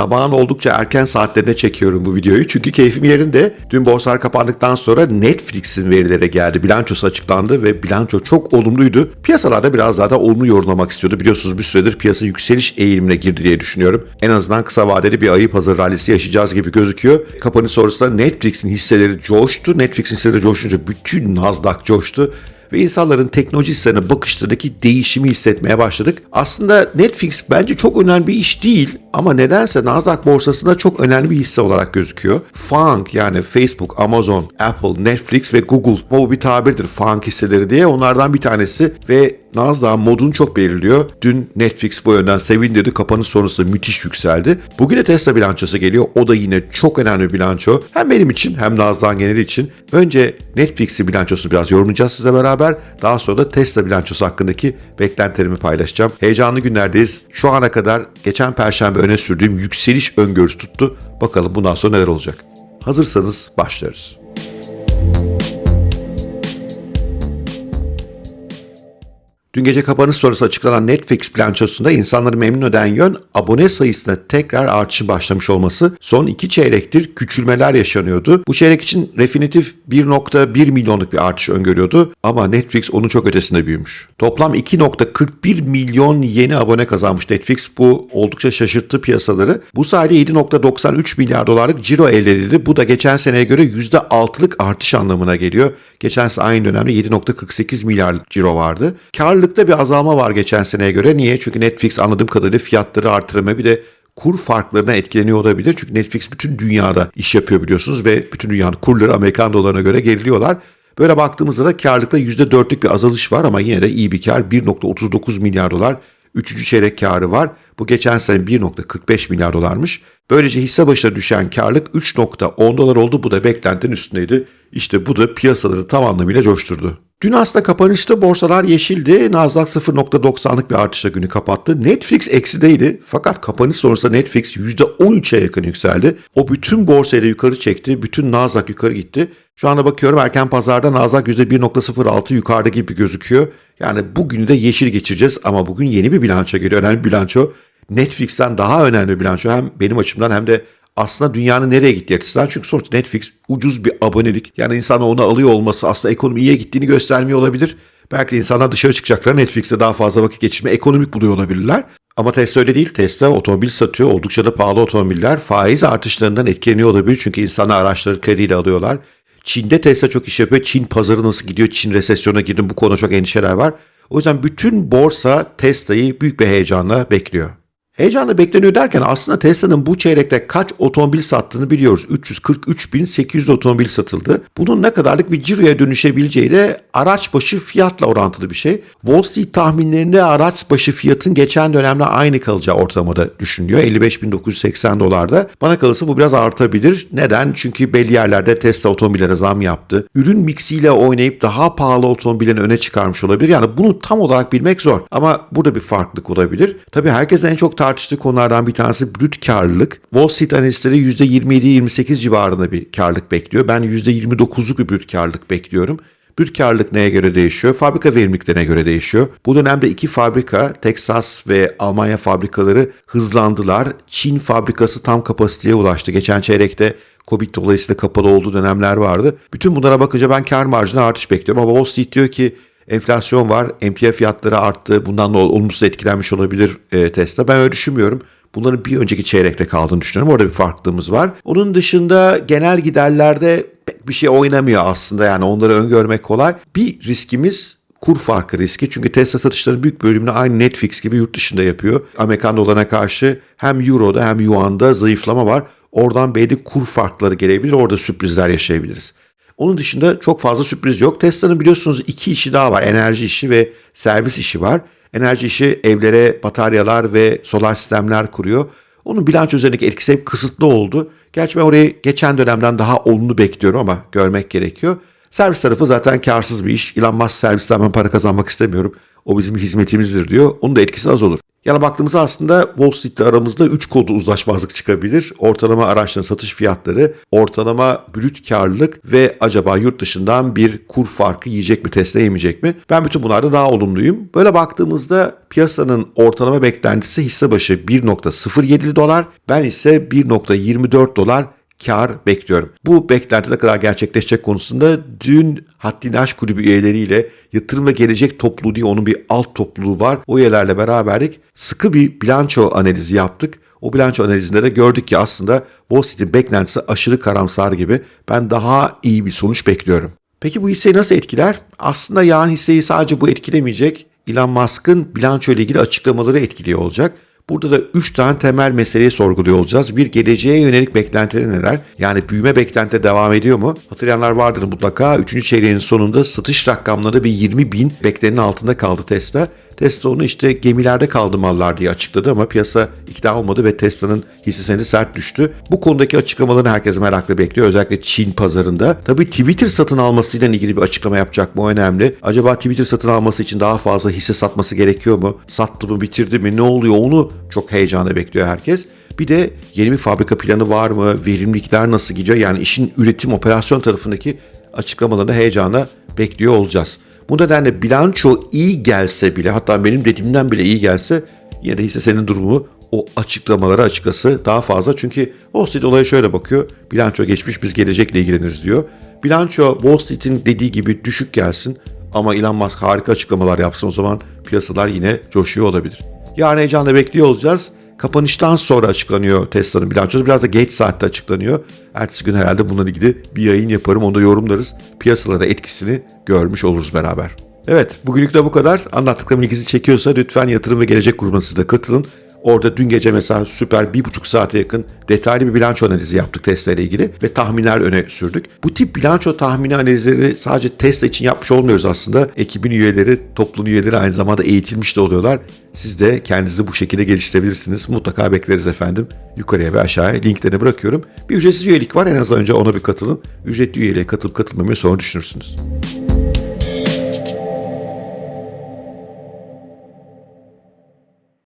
Sabahın oldukça erken saatlerine çekiyorum bu videoyu çünkü keyfim yerinde. Dün borsalar kapandıktan sonra Netflix'in verileri geldi. Bilançosu açıklandı ve bilanço çok olumluydu. Piyasalarda biraz daha da olumlu yorumlamak istiyordu. Biliyorsunuz bir süredir piyasa yükseliş eğilimine girdi diye düşünüyorum. En azından kısa vadeli bir ayı pazar rallisi yaşayacağız gibi gözüküyor. Kapanış sonrasında Netflix'in hisseleri coştu. Netflix'in hisseleri coşunca bütün Nasdaq coştu ve insanların teknoloji hisselerine bakışlarındaki değişimi hissetmeye başladık. Aslında Netflix bence çok önemli bir iş değil ama nedense Nasdaq borsasında çok önemli bir hisse olarak gözüküyor. FANG yani Facebook, Amazon, Apple, Netflix ve Google. Bu bir tabirdir FANG hisseleri diye onlardan bir tanesi ve Nasdaq'ın modunu çok belirliyor. Dün Netflix bu yönden sevindirdi. Kapanış sonrası müthiş yükseldi. Bugün de Tesla bilançosu geliyor. O da yine çok önemli bilanço. Hem benim için hem Nasdaq'ın geneli için. Önce Netflix'in bilançosunu biraz yorumlayacağız size beraber. Daha sonra da Tesla bilançosu hakkındaki beklentilerimi paylaşacağım. Heyecanlı günlerdeyiz. Şu ana kadar geçen perşembe öne sürdüğüm yükseliş öngörüsü tuttu. Bakalım bundan sonra neler olacak. Hazırsanız başlıyoruz. Dün gece kapanış sonrası açıklanan Netflix bilançosunda insanları memnun eden yön abone sayısında tekrar artışı başlamış olması. Son iki çeyrektir küçülmeler yaşanıyordu. Bu çeyrek için Refinitiv 1.1 milyonluk bir artış öngörüyordu ama Netflix onun çok ötesinde büyümüş. Toplam 2.41 milyon yeni abone kazanmış Netflix. Bu oldukça şaşırttı piyasaları. Bu sayede 7.93 milyar dolarlık ciro elde edildi. Bu da geçen seneye göre %6'lık artış anlamına geliyor. Geçen sene aynı dönemde 7.48 milyar ciro vardı. Kar Karlılıkta bir azalma var geçen seneye göre. Niye? Çünkü Netflix anladığım kadarıyla fiyatları artırmaya bir de kur farklarına etkileniyor olabilir. Çünkü Netflix bütün dünyada iş yapıyor biliyorsunuz ve bütün dünyanın kurları Amerikan dolarına göre geriliyorlar. Böyle baktığımızda da karlılıkta %4'lük bir azalış var ama yine de iyi bir kar. 1.39 milyar dolar. Üçüncü çeyrek karı var. Bu geçen sene 1.45 milyar dolarmış. Böylece hisse başına düşen karlık 3.10 dolar oldu. Bu da beklentinin üstündeydi. İşte bu da piyasaları tam anlamıyla coşturdu. Dün aslında kapanışta borsalar yeşildi. Nasdaq 0.90'lık bir artışla günü kapattı. Netflix eksideydi. Fakat kapanış sonrasında Netflix %13'e yakın yükseldi. O bütün borsayı da yukarı çekti. Bütün Nasdaq yukarı gitti. Şu anda bakıyorum erken pazarda Nasdaq %1.06 yukarıda gibi gözüküyor. Yani bugünü de yeşil geçireceğiz ama bugün yeni bir bilanço geliyor. Önemli bilanço. Netflix'ten daha önemli bir bilanço hem benim açımdan hem de aslında dünyanın nereye gittiği açısından. Çünkü sonuçta Netflix ucuz bir abonelik. Yani insan onu alıyor olması aslında ekonomi iyiye gittiğini göstermiyor olabilir. Belki insanlar dışarı çıkacaklar Netflix'te daha fazla vakit geçirme ekonomik buluyor olabilirler. Ama Tesla öyle değil. Tesla otomobil satıyor. Oldukça da pahalı otomobiller. Faiz artışlarından etkileniyor olabilir. Çünkü insanlar araçları krediyle alıyorlar. Çin'de Tesla çok iş yapıyor. Çin pazarı nasıl gidiyor? Çin resesyona girdi. Bu konuda çok endişeler var. O yüzden bütün borsa Tesla'yı büyük bir heyecanla bekliyor. Heyecanla bekleniyor derken aslında Tesla'nın bu çeyrekte kaç otomobil sattığını biliyoruz. 343.800 otomobil satıldı. Bunun ne kadarlık bir ciroya dönüşebileceği de araç başı fiyatla orantılı bir şey. Wall Street tahminlerinde araç başı fiyatın geçen dönemde aynı kalacağı ortalamada düşünülüyor. 55.980 dolarda. Bana kalırsa bu biraz artabilir. Neden? Çünkü belli yerlerde Tesla otomobillere zam yaptı. Ürün mixiyle oynayıp daha pahalı otomobillerini öne çıkarmış olabilir. Yani bunu tam olarak bilmek zor. Ama burada bir farklılık olabilir. Tabii herkesin en çok tartıştığı konulardan bir tanesi brüt karlılık. Wall Street analistleri %27-28 civarında bir karlılık bekliyor. Ben %29'luk bir brüt karlılık bekliyorum. Brüt karlılık neye göre değişiyor? Fabrika verimliliklerine göre değişiyor. Bu dönemde iki fabrika, Texas ve Almanya fabrikaları hızlandılar. Çin fabrikası tam kapasiteye ulaştı. Geçen çeyrekte Covid dolayısıyla kapalı olduğu dönemler vardı. Bütün bunlara bakınca ben kar marjına artış bekliyorum. Ama Wall Street diyor ki enflasyon var, emtia fiyatları arttı. Bundan da olumsuz etkilenmiş olabilir e, Tesla. Ben öyle düşünmüyorum. Bunların bir önceki çeyrekte kaldığını düşünüyorum. Orada bir farklılığımız var. Onun dışında genel giderlerde pek bir şey oynamıyor aslında. Yani onları öngörmek kolay. Bir riskimiz kur farkı riski. Çünkü Tesla satışlarının büyük bölümünü aynı Netflix gibi yurt dışında yapıyor. Amerikan dolarına karşı hem Euro'da hem Yuan'da zayıflama var. Oradan belli kur farkları gelebilir. Orada sürprizler yaşayabiliriz. Onun dışında çok fazla sürpriz yok. Tesla'nın biliyorsunuz iki işi daha var. Enerji işi ve servis işi var. Enerji işi evlere bataryalar ve solar sistemler kuruyor. Onun bilanço üzerindeki etkisi hep kısıtlı oldu. Gerçi ben orayı geçen dönemden daha olumlu bekliyorum ama görmek gerekiyor. Servis tarafı zaten karsız bir iş. Elon Musk servisten para kazanmak istemiyorum. O bizim hizmetimizdir diyor. Onun da etkisi az olur. Yani baktığımızda aslında Wall Street'le aramızda 3 kodu uzlaşmazlık çıkabilir. Ortalama araçların satış fiyatları, ortalama brüt karlılık ve acaba yurt dışından bir kur farkı yiyecek mi Tesla yemeyecek mi? Ben bütün bunlarda daha olumluyum. Böyle baktığımızda piyasanın ortalama beklentisi hisse başı 1.07 dolar. Ben ise 1.24 dolar kar bekliyorum. Bu beklenti ne kadar gerçekleşecek konusunda dün Haddini Aşk Kulübü üyeleriyle yatırım ve gelecek topluluğu diye onun bir alt topluluğu var. O üyelerle beraberlik sıkı bir bilanço analizi yaptık. O bilanço analizinde de gördük ki aslında Wall Street'in beklentisi aşırı karamsar gibi. Ben daha iyi bir sonuç bekliyorum. Peki bu hisseyi nasıl etkiler? Aslında yarın hisseyi sadece bu etkilemeyecek. Elon Musk'ın bilanço ile ilgili açıklamaları etkiliyor olacak. Burada da 3 tane temel meseleyi sorguluyor olacağız. Bir geleceğe yönelik beklentileri neler? Yani büyüme beklenti devam ediyor mu? Hatırlayanlar vardır mutlaka. 3. çeyreğin sonunda satış rakamları bir 20 bin beklenenin altında kaldı Tesla. Tesla onu işte gemilerde kaldı mallar diye açıkladı ama piyasa ikna olmadı ve Tesla'nın hisse senedi sert düştü. Bu konudaki açıklamalarını herkes merakla bekliyor. Özellikle Çin pazarında. Tabii Twitter satın almasıyla ilgili bir açıklama yapacak mı o önemli. Acaba Twitter satın alması için daha fazla hisse satması gerekiyor mu? Sattı mı bitirdi mi ne oluyor onu çok heyecanla bekliyor herkes. Bir de yeni bir fabrika planı var mı? Verimlilikler nasıl gidiyor? Yani işin üretim operasyon tarafındaki açıklamalarını heyecanla bekliyor olacağız. Bu nedenle bilanço iyi gelse bile hatta benim dediğimden bile iyi gelse yine de hisse senin durumu o açıklamalara açıkası daha fazla. Çünkü Wall Street olaya şöyle bakıyor. Bilanço geçmiş biz gelecekle ilgileniriz diyor. Bilanço Wall Street'in dediği gibi düşük gelsin ama Elon Musk harika açıklamalar yapsın o zaman piyasalar yine coşuyor olabilir. Yarın heyecanla bekliyor olacağız. Kapanıştan sonra açıklanıyor Tesla'nın bilançosu. Biraz da geç saatte açıklanıyor. Ertesi gün herhalde bununla ilgili bir yayın yaparım. Onu da yorumlarız. Piyasalara etkisini görmüş oluruz beraber. Evet bugünlük de bu kadar. Anlattıklarım ilginizi çekiyorsa lütfen yatırım ve gelecek grubuna siz de katılın. Orada dün gece mesela süper bir buçuk saate yakın detaylı bir bilanço analizi yaptık Tesla ile ilgili ve tahminler öne sürdük. Bu tip bilanço tahmini analizleri sadece Tesla için yapmış olmuyoruz aslında. Ekibin üyeleri, topluluğun üyeleri aynı zamanda eğitilmiş de oluyorlar. Siz de kendinizi bu şekilde geliştirebilirsiniz. Mutlaka bekleriz efendim. Yukarıya ve aşağıya linklerini bırakıyorum. Bir ücretsiz üyelik var. En azından önce ona bir katılın. Ücretli üyeliğe katılıp katılmamayı sonra düşünürsünüz.